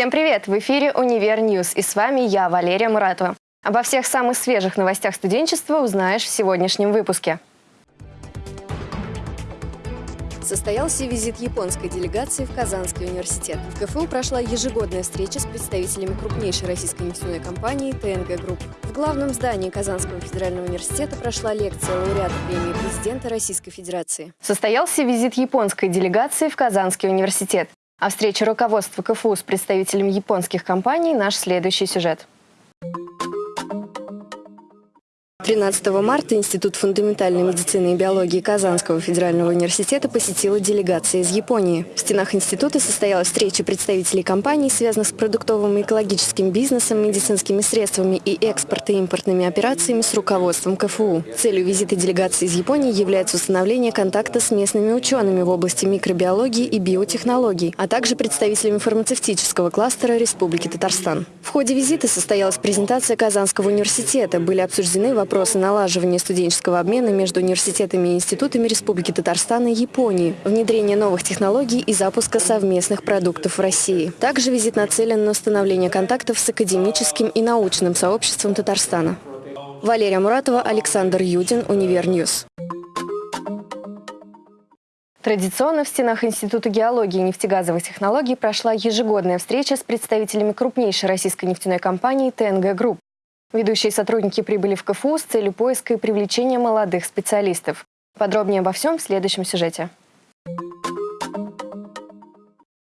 Всем привет! В эфире «Универ News» и с вами я, Валерия Муратова. Обо всех самых свежих новостях студенчества узнаешь в сегодняшнем выпуске. Состоялся визит японской делегации в Казанский университет. В КФУ прошла ежегодная встреча с представителями крупнейшей российской нефтяной компании ТНГ Групп. В главном здании Казанского федерального университета прошла лекция лауреата премии президента Российской Федерации. Состоялся визит японской делегации в Казанский университет. А встреча руководства КФУ с представителями японских компаний – наш следующий сюжет. 13 марта Институт фундаментальной медицины и биологии Казанского федерального университета посетила делегация из Японии. В стенах института состоялась встреча представителей компаний, связанных с продуктовым и экологическим бизнесом, медицинскими средствами и экспорт- и импортными операциями с руководством КФУ. Целью визита делегации из Японии является установление контакта с местными учеными в области микробиологии и биотехнологий, а также представителями фармацевтического кластера Республики Татарстан. В ходе визита состоялась презентация Казанского университета, были обсуждены вопросы вопросы налаживания студенческого обмена между университетами и институтами Республики Татарстан и Японии, внедрение новых технологий и запуска совместных продуктов в России. Также визит нацелен на установление контактов с академическим и научным сообществом Татарстана. Валерия Муратова, Александр Юдин, Универ News. Традиционно в стенах Института геологии и нефтегазовых технологий прошла ежегодная встреча с представителями крупнейшей российской нефтяной компании ТНГ Групп. Ведущие сотрудники прибыли в КФУ с целью поиска и привлечения молодых специалистов. Подробнее обо всем в следующем сюжете.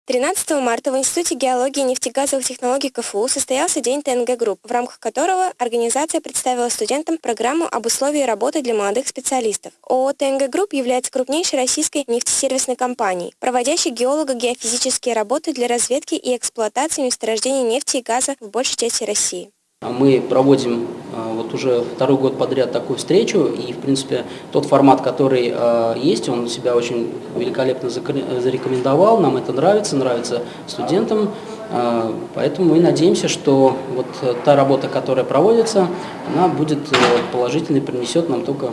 13 марта в Институте геологии и нефтегазовых технологий КФУ состоялся День ТНГ Групп, в рамках которого организация представила студентам программу об условиях работы для молодых специалистов. ООО ТНГ Групп является крупнейшей российской нефтесервисной компанией, проводящей геолого-геофизические работы для разведки и эксплуатации месторождений нефти и газа в большей части России. Мы проводим а, вот уже второй год подряд такую встречу, и, в принципе, тот формат, который а, есть, он себя очень великолепно зарекомендовал, нам это нравится, нравится студентам, а, поэтому мы надеемся, что вот та работа, которая проводится, она будет э, положительной, принесет нам только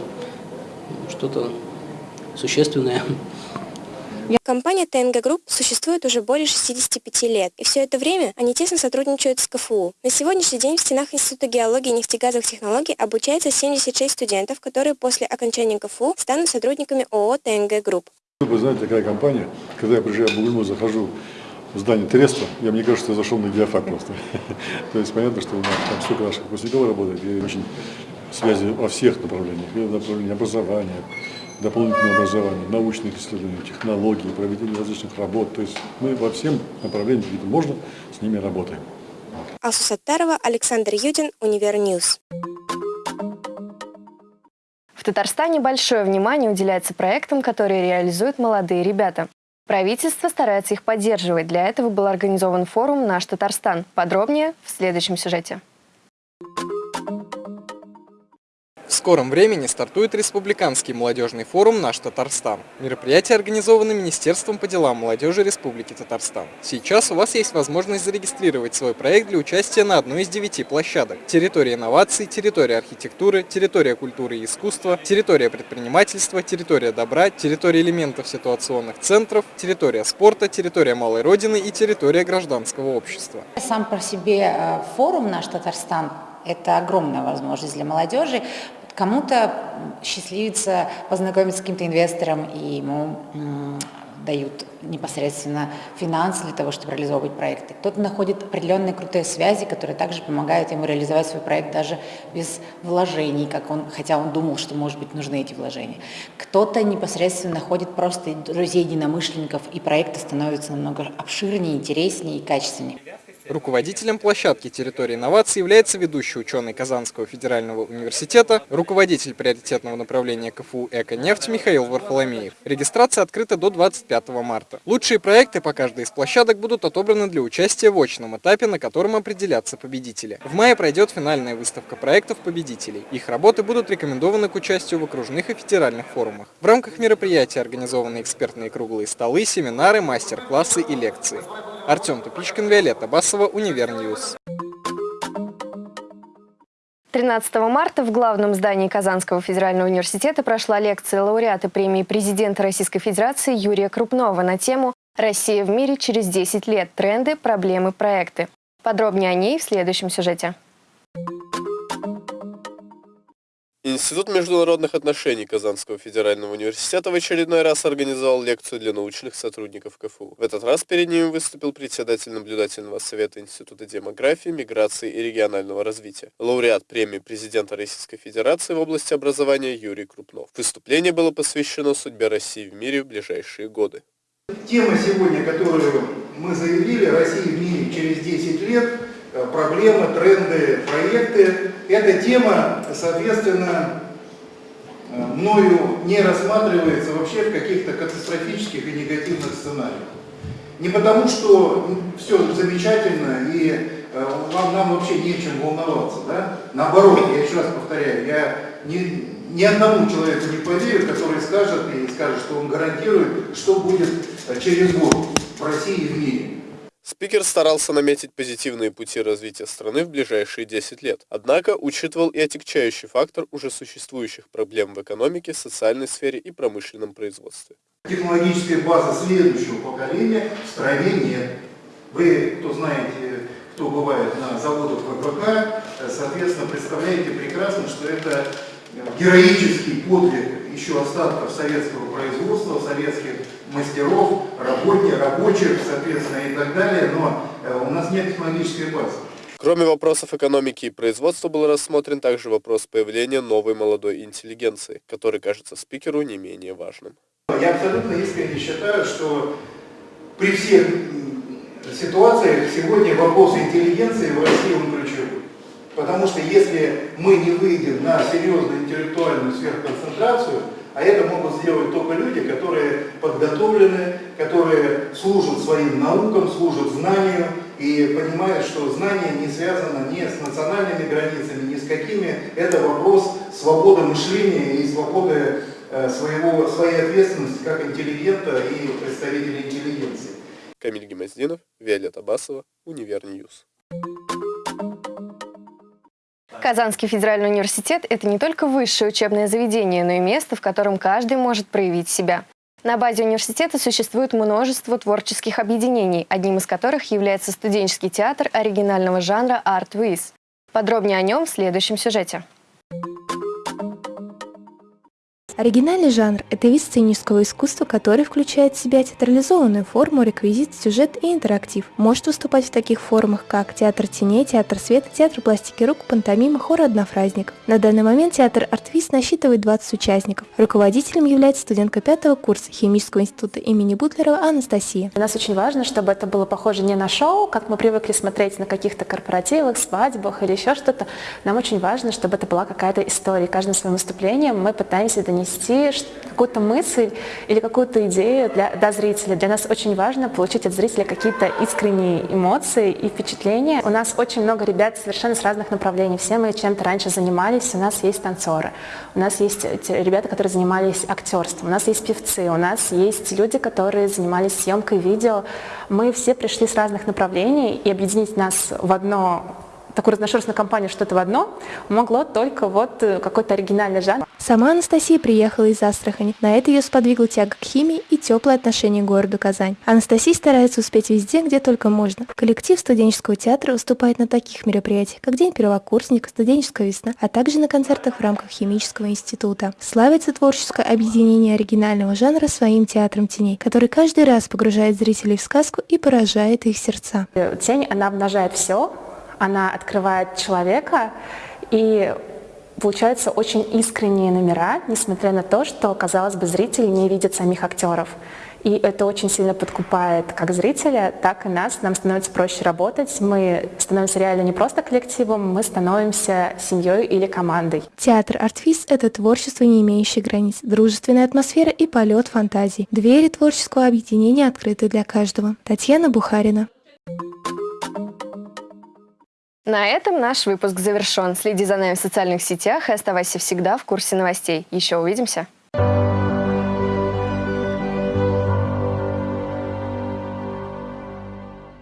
что-то существенное. Компания ТНГ Групп существует уже более 65 лет, и все это время они тесно сотрудничают с КФУ. На сегодняшний день в стенах Института геологии и нефтегазовых технологий обучается 76 студентов, которые после окончания КФУ станут сотрудниками ООО ТНГ Групп. Вы знаете, такая компания, когда я приезжаю в Бугульму, захожу в здание Треста, я мне кажется, я зашел на геофак просто. То есть понятно, что у нас там столько наших выпускников работает, и очень связи во всех направлениях, и направлении образования, дополнительное образование, научных исследований, технологий, проведение различных работ. То есть мы во всем направлениях, где можно, с ними работаем. Алсу Саттарова, Александр Юдин, Univer News. В Татарстане большое внимание уделяется проектам, которые реализуют молодые ребята. Правительство старается их поддерживать. Для этого был организован форум «Наш Татарстан». Подробнее в следующем сюжете. Скором времени стартует Республиканский молодежный форум «Наш Татарстан». Мероприятие организовано Министерством по делам молодежи Республики Татарстан. Сейчас у вас есть возможность зарегистрировать свой проект для участия на одной из девяти площадок. Территория инноваций, территория архитектуры, территория культуры и искусства, территория предпринимательства, территория добра, территория элементов ситуационных центров, территория спорта, территория малой родины и территория гражданского общества. Сам по себе э, форум «Наш Татарстан» это огромная возможность для молодежи, Кому-то счастливится познакомиться с каким-то инвестором, и ему дают непосредственно финансы для того, чтобы реализовывать проекты. Кто-то находит определенные крутые связи, которые также помогают ему реализовать свой проект даже без вложений, как он, хотя он думал, что, может быть, нужны эти вложения. Кто-то непосредственно находит просто друзей, единомышленников, и проекты становятся намного обширнее, интереснее и качественнее. Руководителем площадки территории инноваций является ведущий ученый Казанского федерального университета, руководитель приоритетного направления КФУ «Эко-нефть» Михаил Варфоломеев. Регистрация открыта до 25 марта. Лучшие проекты по каждой из площадок будут отобраны для участия в очном этапе, на котором определятся победители. В мае пройдет финальная выставка проектов победителей. Их работы будут рекомендованы к участию в окружных и федеральных форумах. В рамках мероприятия организованы экспертные круглые столы, семинары, мастер-классы и лекции. Артем Тупичкин, Виолетта Басова, Univer News. 13 марта в главном здании Казанского федерального университета прошла лекция лауреата премии президента Российской Федерации Юрия Крупнова на тему Россия в мире через 10 лет. Тренды, проблемы, проекты. Подробнее о ней в следующем сюжете. Институт международных отношений Казанского федерального университета в очередной раз организовал лекцию для научных сотрудников КФУ. В этот раз перед ними выступил председатель наблюдательного совета Института демографии, миграции и регионального развития, лауреат премии президента Российской Федерации в области образования Юрий Крупнов. Выступление было посвящено судьбе России в мире в ближайшие годы. Тема сегодня, которую мы заявили, Россия в мире через 10 лет, проблемы, тренды, проекты. Эта тема, соответственно, э, мною не рассматривается вообще в каких-то катастрофических и негативных сценариях. Не потому, что все замечательно и э, вам, нам вообще не чем волноваться. Да? Наоборот, я еще раз повторяю, я ни, ни одному человеку не поверю, который скажет и скажет, что он гарантирует, что будет через год в России и в мире. Спикер старался наметить позитивные пути развития страны в ближайшие 10 лет, однако учитывал и отягчающий фактор уже существующих проблем в экономике, социальной сфере и промышленном производстве. Технологической базы следующего поколения в стране нет. Вы, кто знаете, кто бывает на заводах ВПК, соответственно, представляете прекрасно, что это героический подвиг еще остатков советского производства, советских мастеров, работников, рабочих, соответственно, и так далее, но э, у нас нет технологической базы. Кроме вопросов экономики и производства был рассмотрен также вопрос появления новой молодой интеллигенции, который кажется спикеру не менее важным. Я абсолютно искренне считаю, что при всех ситуациях сегодня вопрос интеллигенции в России он ключевой. Потому что если мы не выйдем на серьезную интеллектуальную сверхконцентрацию, а это могут сделать только люди, которые подготовлены, которые служат своим наукам, служат знанию и понимают, что знание не связано ни с национальными границами, ни с какими. Это вопрос свободы мышления и свободы э, своего, своей ответственности как интеллигента и представителя интеллигенции. Камиль Гемоздинов, Виолетта Басова, Univer News. Казанский федеральный университет – это не только высшее учебное заведение, но и место, в котором каждый может проявить себя. На базе университета существует множество творческих объединений, одним из которых является студенческий театр оригинального жанра «Art With». Подробнее о нем в следующем сюжете. Оригинальный жанр – это вид сценического искусства, который включает в себя театрализованную форму, реквизит, сюжет и интерактив. Может выступать в таких формах, как театр теней, театр света, театр пластики рук, пантомима, хор однофразник. На данный момент театр «Art With» насчитывает 20 участников. Руководителем является студентка пятого курса Химического института имени Бутлерова Анастасия. Для нас очень важно, чтобы это было похоже не на шоу, как мы привыкли смотреть на каких-то корпоративах, свадьбах или еще что-то. Нам очень важно, чтобы это была какая-то история. Каждым своим выступлением мы пытаемся донести донести какую-то мысль или какую-то идею для, до зрителя. Для нас очень важно получить от зрителя какие-то искренние эмоции и впечатления. У нас очень много ребят совершенно с разных направлений. Все мы чем-то раньше занимались. У нас есть танцоры, у нас есть ребята, которые занимались актерством, у нас есть певцы, у нас есть люди, которые занимались съемкой видео. Мы все пришли с разных направлений, и объединить нас в одно такую разношерстную компанию что-то в одно могло только вот э, какой-то оригинальный жанр. Сама Анастасия приехала из Астрахани. На это ее сподвигло тяга к химии и теплое отношение к городу Казань. Анастасия старается успеть везде, где только можно. Коллектив студенческого театра выступает на таких мероприятиях, как День первокурсника, студенческая весна, а также на концертах в рамках химического института. Славится творческое объединение оригинального жанра своим театром теней, который каждый раз погружает зрителей в сказку и поражает их сердца. Тень, она обнажает все, она открывает человека, и получаются очень искренние номера, несмотря на то, что, казалось бы, зритель не видит самих актеров. И это очень сильно подкупает как зрителя, так и нас. Нам становится проще работать. Мы становимся реально не просто коллективом, мы становимся семьей или командой. Театр «Артфиз» — это творчество, не имеющее границ, дружественная атмосфера и полет фантазий. Двери творческого объединения открыты для каждого. Татьяна Бухарина. На этом наш выпуск завершен. Следи за нами в социальных сетях и оставайся всегда в курсе новостей. Еще увидимся!